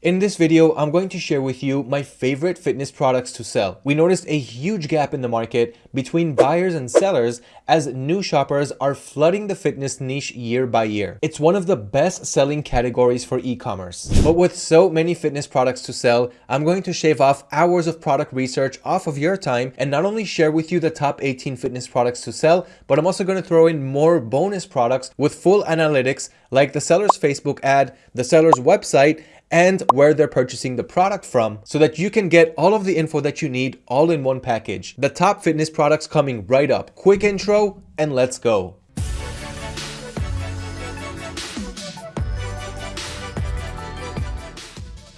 In this video, I'm going to share with you my favorite fitness products to sell. We noticed a huge gap in the market between buyers and sellers as new shoppers are flooding the fitness niche year by year. It's one of the best selling categories for e-commerce. But with so many fitness products to sell, I'm going to shave off hours of product research off of your time and not only share with you the top 18 fitness products to sell, but I'm also going to throw in more bonus products with full analytics like the seller's Facebook ad, the seller's website, and where they're purchasing the product from so that you can get all of the info that you need all in one package. The top fitness products coming right up. Quick intro and let's go.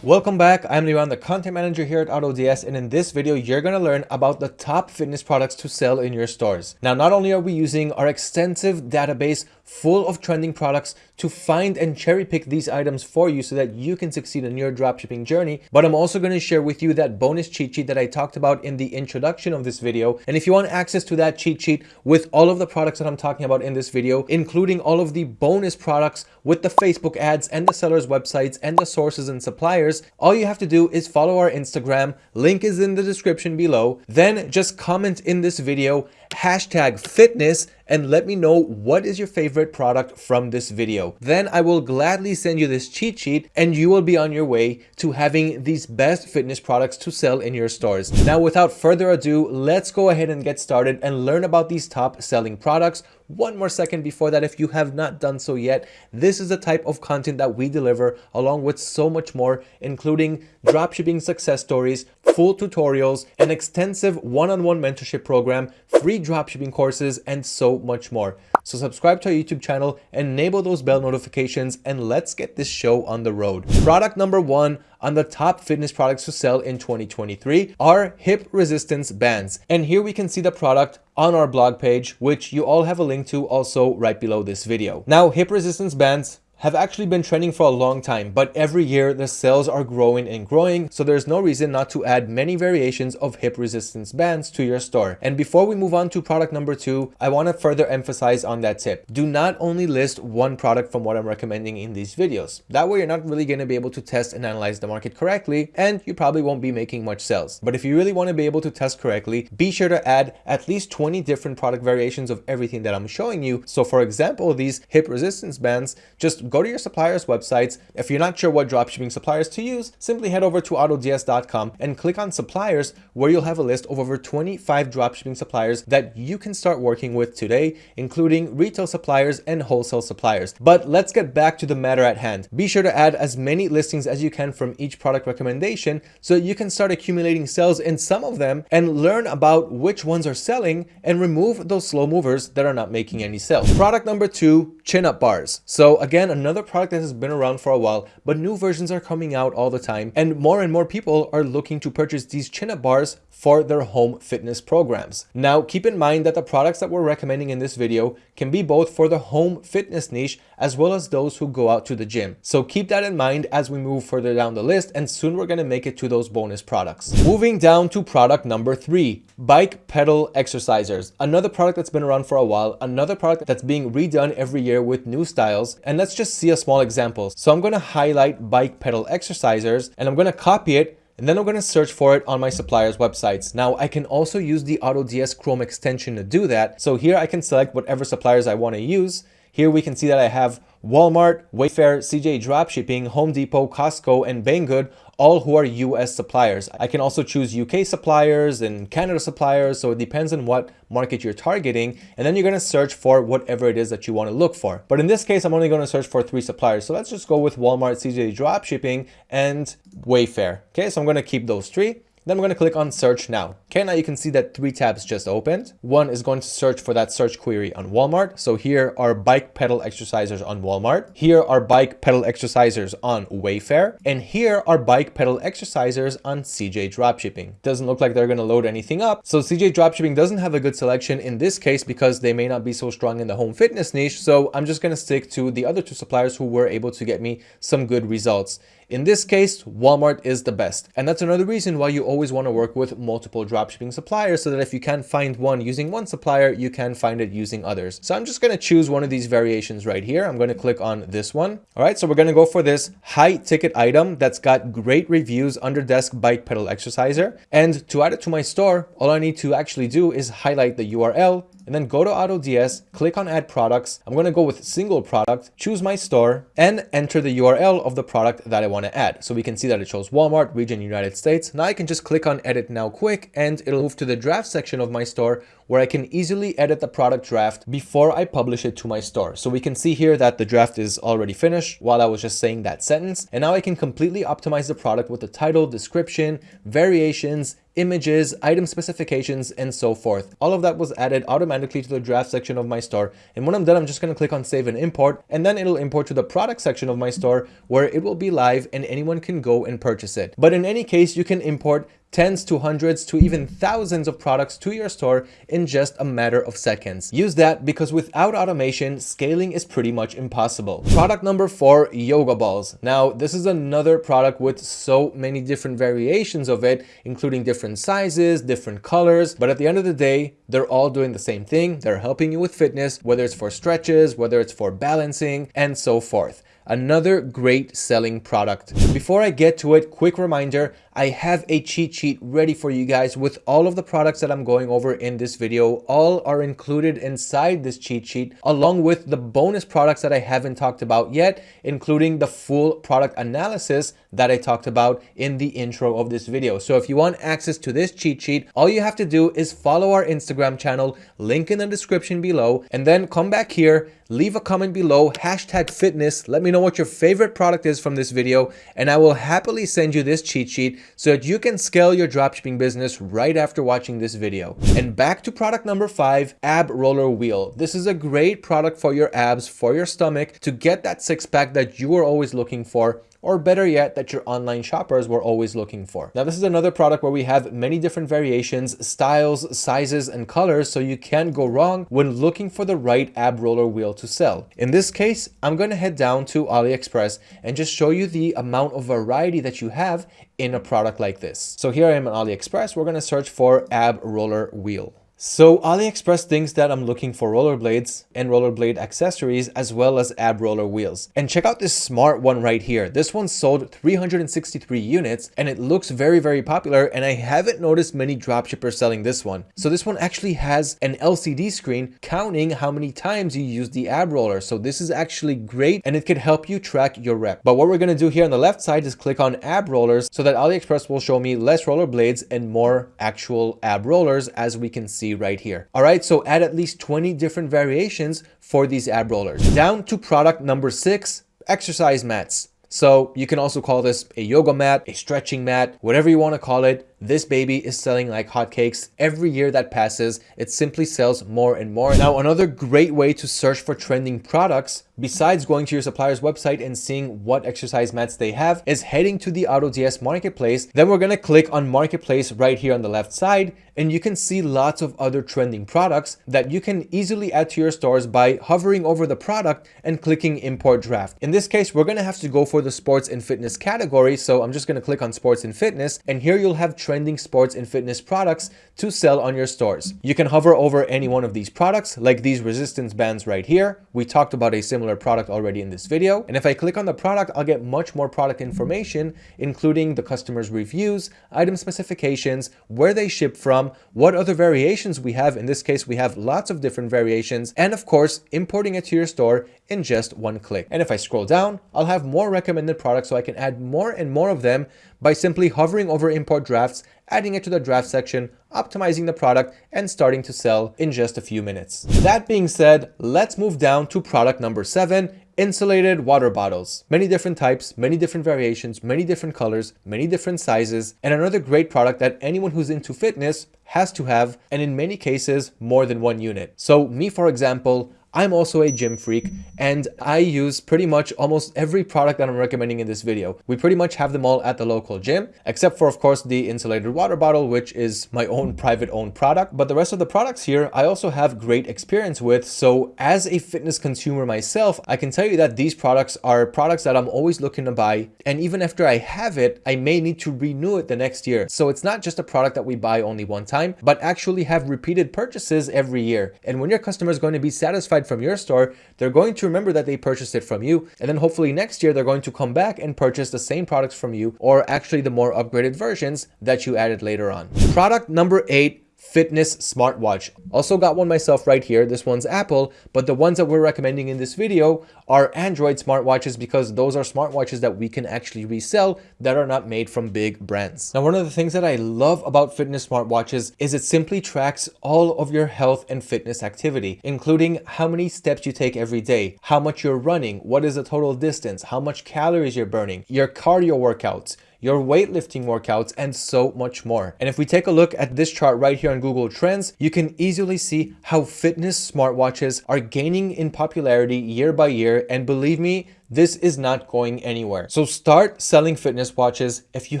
Welcome back, I'm Liran, the content manager here at AutoDS and in this video you're going to learn about the top fitness products to sell in your stores. Now not only are we using our extensive database full of trending products to find and cherry pick these items for you so that you can succeed in your dropshipping journey, but I'm also going to share with you that bonus cheat sheet that I talked about in the introduction of this video. And if you want access to that cheat sheet with all of the products that I'm talking about in this video, including all of the bonus products with the Facebook ads and the sellers websites and the sources and suppliers, all you have to do is follow our Instagram, link is in the description below, then just comment in this video hashtag fitness and let me know what is your favorite product from this video. Then I will gladly send you this cheat sheet and you will be on your way to having these best fitness products to sell in your stores. Now, without further ado, let's go ahead and get started and learn about these top selling products one more second before that if you have not done so yet. This is the type of content that we deliver along with so much more including dropshipping success stories full tutorials an extensive one-on-one -on -one mentorship program free dropshipping courses and so much more. So subscribe to our youtube channel enable those bell notifications and let's get this show on the road. Product number one on the top fitness products to sell in 2023 are hip resistance bands. And here we can see the product on our blog page, which you all have a link to also right below this video. Now, hip resistance bands have actually been trending for a long time, but every year the sales are growing and growing, so there's no reason not to add many variations of hip resistance bands to your store. And before we move on to product number two, I want to further emphasize on that tip. Do not only list one product from what I'm recommending in these videos. That way you're not really going to be able to test and analyze the market correctly, and you probably won't be making much sales. But if you really want to be able to test correctly, be sure to add at least 20 different product variations of everything that I'm showing you. So for example, these hip resistance bands, just go to your supplier's websites. If you're not sure what dropshipping suppliers to use, simply head over to autods.com and click on suppliers where you'll have a list of over 25 dropshipping suppliers that you can start working with today, including retail suppliers and wholesale suppliers. But let's get back to the matter at hand. Be sure to add as many listings as you can from each product recommendation so you can start accumulating sales in some of them and learn about which ones are selling and remove those slow movers that are not making any sales. Product number two, chin up bars. So again, another product that has been around for a while, but new versions are coming out all the time. And more and more people are looking to purchase these chin up bars for their home fitness programs. Now, keep in mind that the products that we're recommending in this video can be both for the home fitness niche as well as those who go out to the gym. So keep that in mind as we move further down the list and soon we're going to make it to those bonus products. Moving down to product number three, bike pedal exercisers. Another product that's been around for a while, another product that's being redone every year with new styles. And let's just see a small example. So I'm going to highlight bike pedal exercisers and I'm going to copy it and then I'm going to search for it on my supplier's websites. Now I can also use the AutoDS Chrome extension to do that. So here I can select whatever suppliers I want to use. Here we can see that I have Walmart, Wayfair, CJ Dropshipping, Home Depot, Costco, and Banggood, all who are US suppliers. I can also choose UK suppliers and Canada suppliers, so it depends on what market you're targeting, and then you're gonna search for whatever it is that you wanna look for. But in this case, I'm only gonna search for three suppliers. So let's just go with Walmart, CJ Dropshipping, and Wayfair. Okay, so I'm gonna keep those three. Then we're going to click on search now. Okay, now you can see that three tabs just opened. One is going to search for that search query on Walmart. So here are bike pedal exercisers on Walmart. Here are bike pedal exercisers on Wayfair. And here are bike pedal exercisers on CJ Dropshipping. Doesn't look like they're going to load anything up. So CJ Dropshipping doesn't have a good selection in this case because they may not be so strong in the home fitness niche. So I'm just going to stick to the other two suppliers who were able to get me some good results In this case, Walmart is the best. And that's another reason why you always want to work with multiple dropshipping suppliers so that if you can't find one using one supplier, you can find it using others. So I'm just going to choose one of these variations right here. I'm going to click on this one. All right, so we're going to go for this high ticket item that's got great reviews under desk bike pedal exerciser. And to add it to my store, all I need to actually do is highlight the URL and then go to AutoDS, click on add products. I'm going to go with single product, choose my store and enter the URL of the product that I want to add. So we can see that it shows Walmart, region United States. Now I can just click on edit now quick and it'll move to the draft section of my store where I can easily edit the product draft before I publish it to my store. So we can see here that the draft is already finished while I was just saying that sentence. And now I can completely optimize the product with the title, description, variations, images, item specifications, and so forth. All of that was added automatically to the draft section of my store. And when I'm done, I'm just going to click on save and import, and then it'll import to the product section of my store where it will be live and anyone can go and purchase it. But in any case, you can import tens to hundreds to even thousands of products to your store in just a matter of seconds. Use that because without automation, scaling is pretty much impossible. Product number four, yoga balls. Now, this is another product with so many different variations of it, including different sizes, different colors, but at the end of the day, they're all doing the same thing. They're helping you with fitness, whether it's for stretches, whether it's for balancing, and so forth another great selling product. Before I get to it, quick reminder, I have a cheat sheet ready for you guys with all of the products that I'm going over in this video. All are included inside this cheat sheet along with the bonus products that I haven't talked about yet, including the full product analysis that I talked about in the intro of this video. So if you want access to this cheat sheet, all you have to do is follow our Instagram channel, link in the description below, and then come back here, leave a comment below, hashtag fitness, let me know what your favorite product is from this video, and I will happily send you this cheat sheet so that you can scale your dropshipping business right after watching this video. And back to product number five, ab roller wheel. This is a great product for your abs, for your stomach, to get that six pack that you are always looking for or better yet, that your online shoppers were always looking for. Now, this is another product where we have many different variations, styles, sizes, and colors, so you can't go wrong when looking for the right ab roller wheel to sell. In this case, I'm going to head down to AliExpress and just show you the amount of variety that you have in a product like this. So here I am on AliExpress. We're going to search for ab roller wheel. So AliExpress thinks that I'm looking for rollerblades and rollerblade accessories as well as ab roller wheels. And check out this smart one right here. This one sold 363 units and it looks very, very popular and I haven't noticed many dropshippers selling this one. So this one actually has an LCD screen counting how many times you use the ab roller. So this is actually great and it could help you track your rep. But what we're going to do here on the left side is click on ab rollers so that AliExpress will show me less rollerblades and more actual ab rollers as we can see right here. All right, so add at least 20 different variations for these ab rollers. Down to product number six, exercise mats. So you can also call this a yoga mat, a stretching mat, whatever you want to call it. This baby is selling like hotcakes. Every year that passes, it simply sells more and more. Now, another great way to search for trending products, besides going to your supplier's website and seeing what exercise mats they have, is heading to the AutoDS marketplace. Then we're going to click on marketplace right here on the left side, and you can see lots of other trending products that you can easily add to your stores by hovering over the product and clicking import draft. In this case, we're going to have to go for the sports and fitness category. So I'm just going to click on sports and fitness, and here you'll have trending sports and fitness products to sell on your stores. You can hover over any one of these products like these resistance bands right here. We talked about a similar product already in this video. And if I click on the product, I'll get much more product information, including the customer's reviews, item specifications, where they ship from, what other variations we have. In this case, we have lots of different variations, and of course, importing it to your store in just one click. And if I scroll down, I'll have more recommended products so I can add more and more of them by simply hovering over import drafts, adding it to the draft section, optimizing the product, and starting to sell in just a few minutes. That being said, let's move down to product number seven, insulated water bottles. Many different types, many different variations, many different colors, many different sizes, and another great product that anyone who's into fitness has to have, and in many cases, more than one unit. So me, for example, I'm also a gym freak and I use pretty much almost every product that I'm recommending in this video. We pretty much have them all at the local gym, except for of course the insulated water bottle, which is my own private owned product. But the rest of the products here, I also have great experience with. So as a fitness consumer myself, I can tell you that these products are products that I'm always looking to buy. And even after I have it, I may need to renew it the next year. So it's not just a product that we buy only one time, but actually have repeated purchases every year. And when your customer is going to be satisfied from your store, they're going to remember that they purchased it from you. And then hopefully next year, they're going to come back and purchase the same products from you or actually the more upgraded versions that you added later on. Product number eight fitness smartwatch. Also got one myself right here. This one's Apple, but the ones that we're recommending in this video are Android smartwatches because those are smartwatches that we can actually resell that are not made from big brands. Now, one of the things that I love about fitness smartwatches is it simply tracks all of your health and fitness activity, including how many steps you take every day, how much you're running, what is the total distance, how much calories you're burning, your cardio workouts, your weightlifting workouts, and so much more. And if we take a look at this chart right here on Google Trends, you can easily see how fitness smartwatches are gaining in popularity year by year. And believe me, this is not going anywhere. So start selling fitness watches if you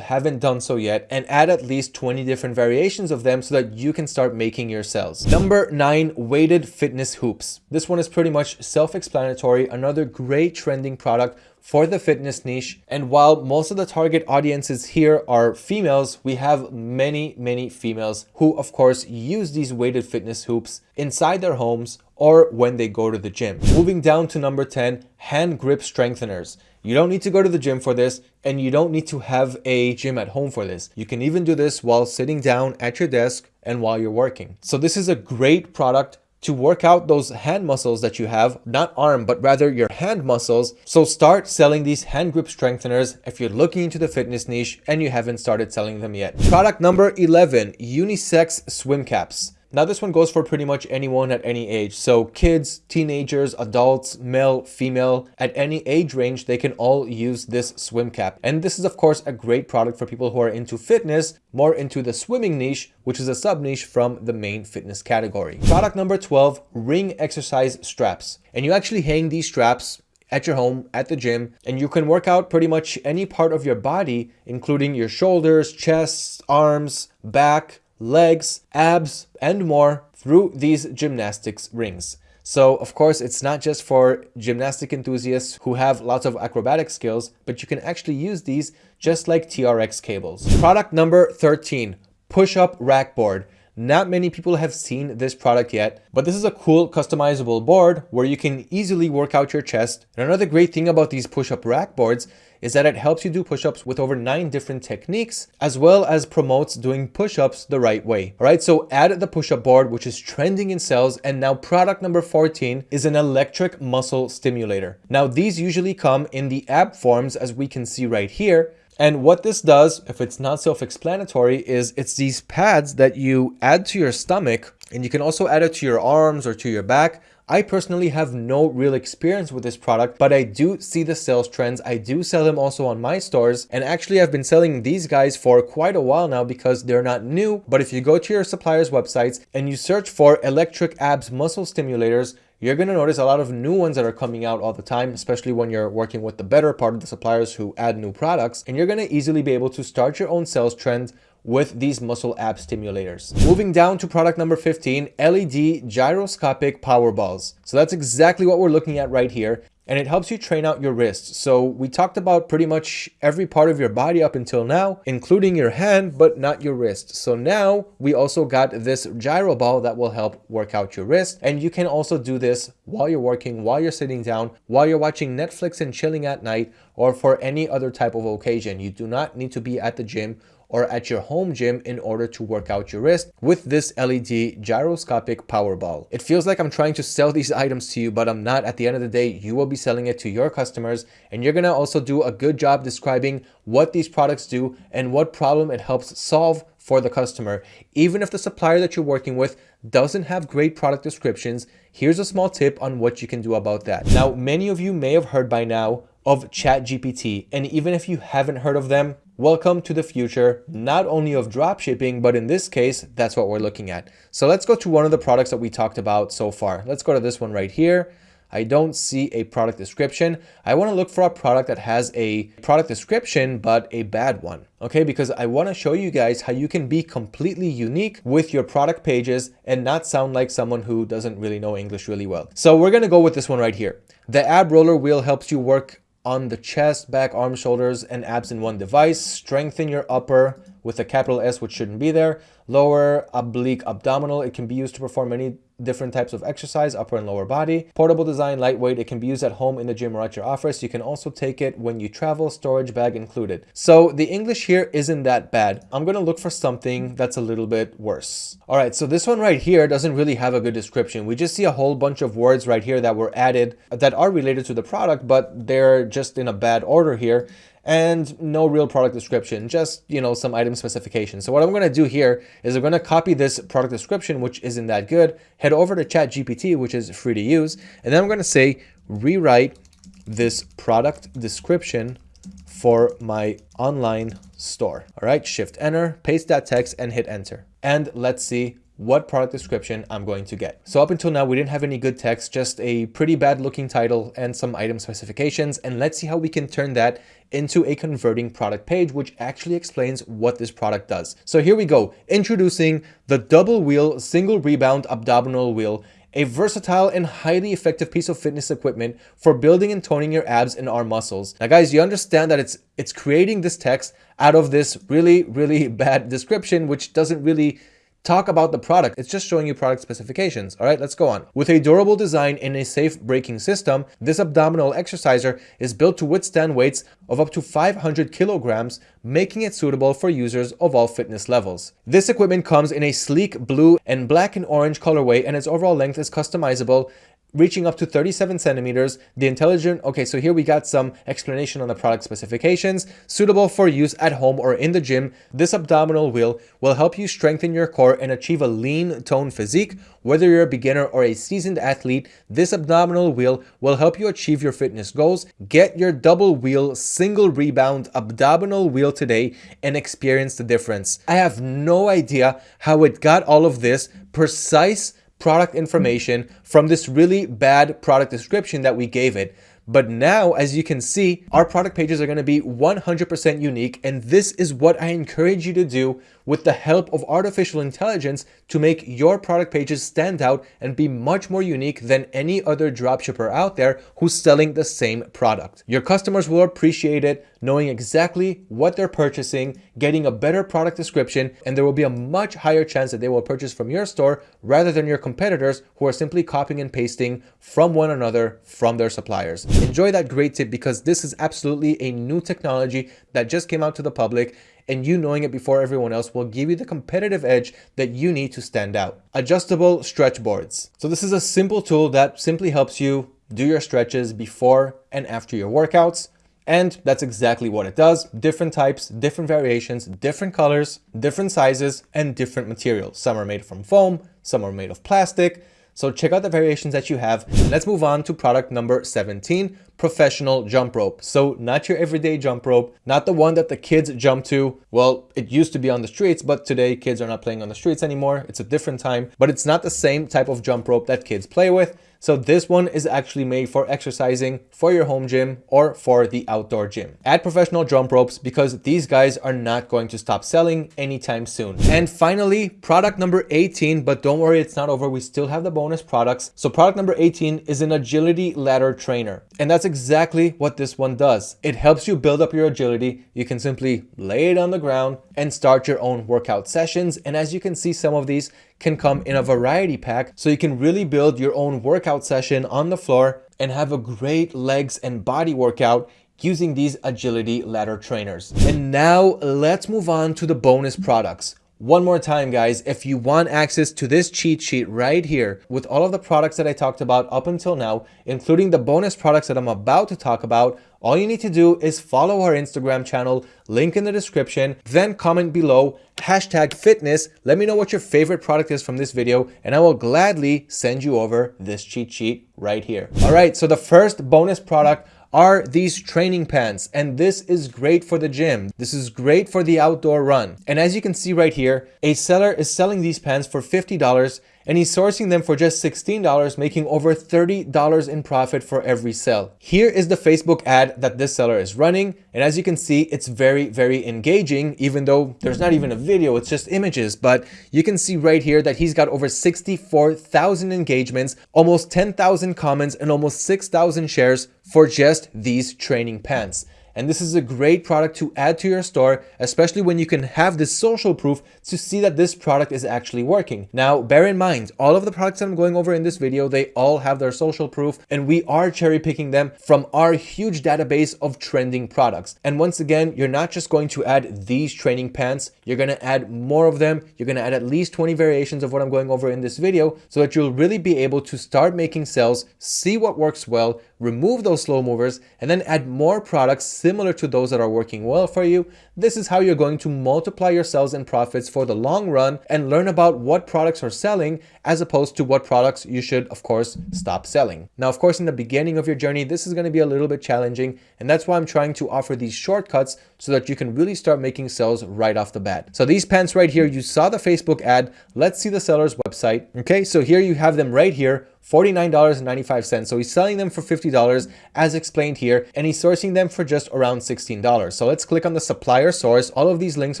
haven't done so yet and add at least 20 different variations of them so that you can start making your sales. Number nine, weighted fitness hoops. This one is pretty much self-explanatory. Another great trending product for the fitness niche. And while most of the target audiences here are females, we have many, many females who of course use these weighted fitness hoops inside their homes or when they go to the gym. Moving down to number 10, hand grip strengtheners. You don't need to go to the gym for this and you don't need to have a gym at home for this. You can even do this while sitting down at your desk and while you're working. So this is a great product to work out those hand muscles that you have, not arm, but rather your hand muscles. So start selling these hand grip strengtheners if you're looking into the fitness niche and you haven't started selling them yet. Product number 11, unisex swim caps. Now this one goes for pretty much anyone at any age. So kids, teenagers, adults, male, female, at any age range, they can all use this swim cap. And this is of course a great product for people who are into fitness, more into the swimming niche, which is a sub niche from the main fitness category. Product number 12, ring exercise straps. And you actually hang these straps at your home, at the gym, and you can work out pretty much any part of your body, including your shoulders, chest, arms, back, legs, abs, and more through these gymnastics rings. So of course, it's not just for gymnastic enthusiasts who have lots of acrobatic skills, but you can actually use these just like TRX cables. Product number 13, push-up rack board. Not many people have seen this product yet, but this is a cool customizable board where you can easily work out your chest. And another great thing about these push-up rack boards is that it helps you do push-ups with over nine different techniques, as well as promotes doing push-ups the right way. All right, so add the push-up board, which is trending in sales. And now product number 14 is an electric muscle stimulator. Now these usually come in the ab forms, as we can see right here. And what this does, if it's not self-explanatory, is it's these pads that you add to your stomach and you can also add it to your arms or to your back I personally have no real experience with this product, but I do see the sales trends. I do sell them also on my stores. And actually I've been selling these guys for quite a while now because they're not new. But if you go to your supplier's websites and you search for electric abs muscle stimulators, you're going to notice a lot of new ones that are coming out all the time, especially when you're working with the better part of the suppliers who add new products. And you're going to easily be able to start your own sales trend with these muscle ab stimulators. Moving down to product number 15, LED gyroscopic power balls. So that's exactly what we're looking at right here and it helps you train out your wrists. So we talked about pretty much every part of your body up until now, including your hand, but not your wrist. So now we also got this gyro ball that will help work out your wrist. And you can also do this while you're working, while you're sitting down, while you're watching Netflix and chilling at night, or for any other type of occasion. You do not need to be at the gym or at your home gym in order to work out your wrist with this LED gyroscopic power ball. It feels like I'm trying to sell these items to you, but I'm not. At the end of the day, you will be selling it to your customers and you're gonna also do a good job describing what these products do and what problem it helps solve for the customer. Even if the supplier that you're working with doesn't have great product descriptions, here's a small tip on what you can do about that. Now, many of you may have heard by now, of ChatGPT. And even if you haven't heard of them, welcome to the future, not only of dropshipping, but in this case, that's what we're looking at. So let's go to one of the products that we talked about so far. Let's go to this one right here. I don't see a product description. I want to look for a product that has a product description, but a bad one. Okay, because I want to show you guys how you can be completely unique with your product pages and not sound like someone who doesn't really know English really well. So we're going to go with this one right here. The ab roller wheel helps you work on the chest, back, arm, shoulders, and abs in one device. Strengthen your upper with a capital S, which shouldn't be there. Lower oblique abdominal. It can be used to perform many different types of exercise, upper and lower body. Portable design, lightweight. It can be used at home, in the gym, or at your office. You can also take it when you travel, storage bag included. So the English here isn't that bad. I'm to look for something that's a little bit worse. All right, so this one right here doesn't really have a good description. We just see a whole bunch of words right here that were added that are related to the product, but they're just in a bad order here and no real product description, just, you know, some item specifications. So what I'm going to do here is I'm going to copy this product description, which isn't that good, head over to ChatGPT, which is free to use, and then I'm going to say, rewrite this product description for my online store. All right, shift enter, paste that text and hit enter. And let's see what product description I'm going to get. So up until now, we didn't have any good text, just a pretty bad looking title and some item specifications. And let's see how we can turn that into a converting product page, which actually explains what this product does. So here we go, introducing the double wheel single rebound abdominal wheel a versatile and highly effective piece of fitness equipment for building and toning your abs and arm muscles. Now guys, you understand that it's it's creating this text out of this really, really bad description, which doesn't really talk about the product. It's just showing you product specifications. All right, let's go on. With a durable design and a safe braking system, this abdominal exerciser is built to withstand weights of up to 500 kilograms, making it suitable for users of all fitness levels. This equipment comes in a sleek blue and black and orange colorway and its overall length is customizable reaching up to 37 centimeters. The intelligent, okay, so here we got some explanation on the product specifications. Suitable for use at home or in the gym, this abdominal wheel will help you strengthen your core and achieve a lean tone physique. Whether you're a beginner or a seasoned athlete, this abdominal wheel will help you achieve your fitness goals. Get your double wheel single rebound abdominal wheel today and experience the difference. I have no idea how it got all of this precise product information from this really bad product description that we gave it. But now, as you can see, our product pages are going to be 100% unique. And this is what I encourage you to do with the help of artificial intelligence to make your product pages stand out and be much more unique than any other dropshipper out there who's selling the same product. Your customers will appreciate it, knowing exactly what they're purchasing, getting a better product description, and there will be a much higher chance that they will purchase from your store rather than your competitors who are simply copying and pasting from one another from their suppliers. Enjoy that great tip because this is absolutely a new technology that just came out to the public and you knowing it before everyone else will give you the competitive edge that you need to stand out. Adjustable stretch boards. So this is a simple tool that simply helps you do your stretches before and after your workouts. And that's exactly what it does. Different types, different variations, different colors, different sizes, and different materials. Some are made from foam, some are made of plastic, so check out the variations that you have. Let's move on to product number 17, professional jump rope. So not your everyday jump rope, not the one that the kids jump to. Well, it used to be on the streets, but today kids are not playing on the streets anymore. It's a different time, but it's not the same type of jump rope that kids play with. So this one is actually made for exercising for your home gym or for the outdoor gym. Add professional jump ropes because these guys are not going to stop selling anytime soon. And finally, product number 18, but don't worry, it's not over. We still have the bonus products. So product number 18 is an agility ladder trainer. And that's exactly what this one does. It helps you build up your agility. You can simply lay it on the ground and start your own workout sessions. And as you can see, some of these can come in a variety pack so you can really build your own workout session on the floor and have a great legs and body workout using these agility ladder trainers. And now let's move on to the bonus products. One more time, guys, if you want access to this cheat sheet right here with all of the products that I talked about up until now, including the bonus products that I'm about to talk about, all you need to do is follow our Instagram channel, link in the description, then comment below, hashtag fitness, let me know what your favorite product is from this video, and I will gladly send you over this cheat sheet right here. All right, so the first bonus product are these training pants. And this is great for the gym. This is great for the outdoor run. And as you can see right here, a seller is selling these pants for $50 and he's sourcing them for just $16, making over $30 in profit for every sale. Here is the Facebook ad that this seller is running. And as you can see, it's very, very engaging, even though there's not even a video, it's just images. But you can see right here that he's got over 64,000 engagements, almost 10,000 comments, and almost 6,000 shares for just these training pants. And this is a great product to add to your store, especially when you can have this social proof to see that this product is actually working. Now, bear in mind, all of the products that I'm going over in this video, they all have their social proof and we are cherry picking them from our huge database of trending products. And once again, you're not just going to add these training pants, you're going to add more of them. You're going to add at least 20 variations of what I'm going over in this video so that you'll really be able to start making sales, see what works well, remove those slow movers, and then add more products similar to those that are working well for you. This is how you're going to multiply your sales and profits for the long run and learn about what products are selling as opposed to what products you should, of course, stop selling. Now, of course, in the beginning of your journey, this is going to be a little bit challenging, and that's why I'm trying to offer these shortcuts so that you can really start making sales right off the bat. So these pants right here, you saw the Facebook ad. Let's see the seller's website. Okay, so here you have them right here. $49.95. So he's selling them for $50 as explained here, and he's sourcing them for just around $16. So let's click on the supplier source. All of these links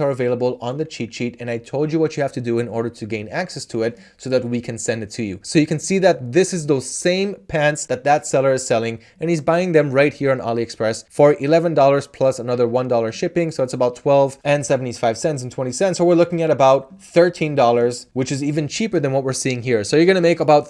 are available on the cheat sheet, and I told you what you have to do in order to gain access to it so that we can send it to you. So you can see that this is those same pants that that seller is selling, and he's buying them right here on AliExpress for $11 plus another $1 shipping. So it's about 12 and 75 cents and 20 cents. So we're looking at about $13, which is even cheaper than what we're seeing here. So you're going to make about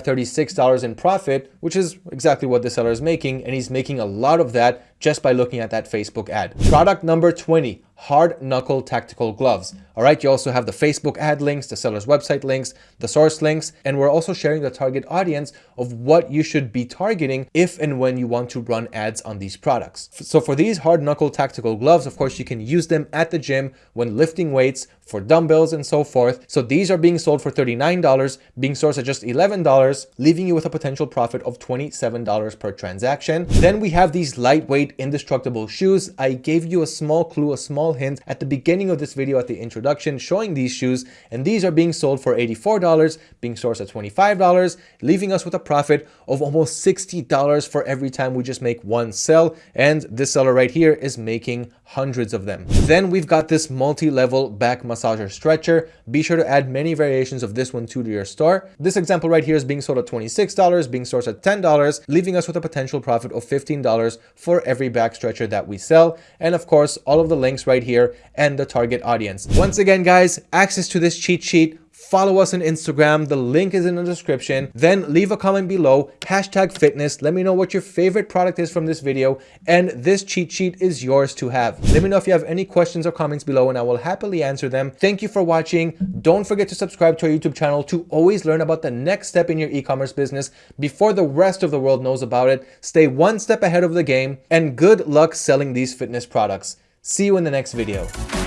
35 $36 in profit, which is exactly what the seller is making. And he's making a lot of that just by looking at that Facebook ad. Product number 20, hard knuckle tactical gloves. All right, you also have the Facebook ad links, the seller's website links, the source links, and we're also sharing the target audience of what you should be targeting if and when you want to run ads on these products. So for these hard knuckle tactical gloves, of course, you can use them at the gym when lifting weights, for dumbbells and so forth. So these are being sold for $39, being sourced at just $11, leaving you with a potential profit of $27 per transaction. Then we have these lightweight indestructible shoes. I gave you a small clue, a small hint at the beginning of this video at the introduction showing these shoes and these are being sold for $84, being sourced at $25, leaving us with a profit of almost $60 for every time we just make one sell and this seller right here is making hundreds of them. Then we've got this multi-level back massager stretcher. Be sure to add many variations of this one too to your store. This example right here is being sold at $26, being sourced at $10, leaving us with a potential profit of $15 for every back stretcher that we sell. And of course, all of the links right here and the target audience. Once again, guys, access to this cheat sheet follow us on Instagram. The link is in the description. Then leave a comment below, hashtag fitness. Let me know what your favorite product is from this video. And this cheat sheet is yours to have. Let me know if you have any questions or comments below and I will happily answer them. Thank you for watching. Don't forget to subscribe to our YouTube channel to always learn about the next step in your e-commerce business before the rest of the world knows about it. Stay one step ahead of the game and good luck selling these fitness products. See you in the next video.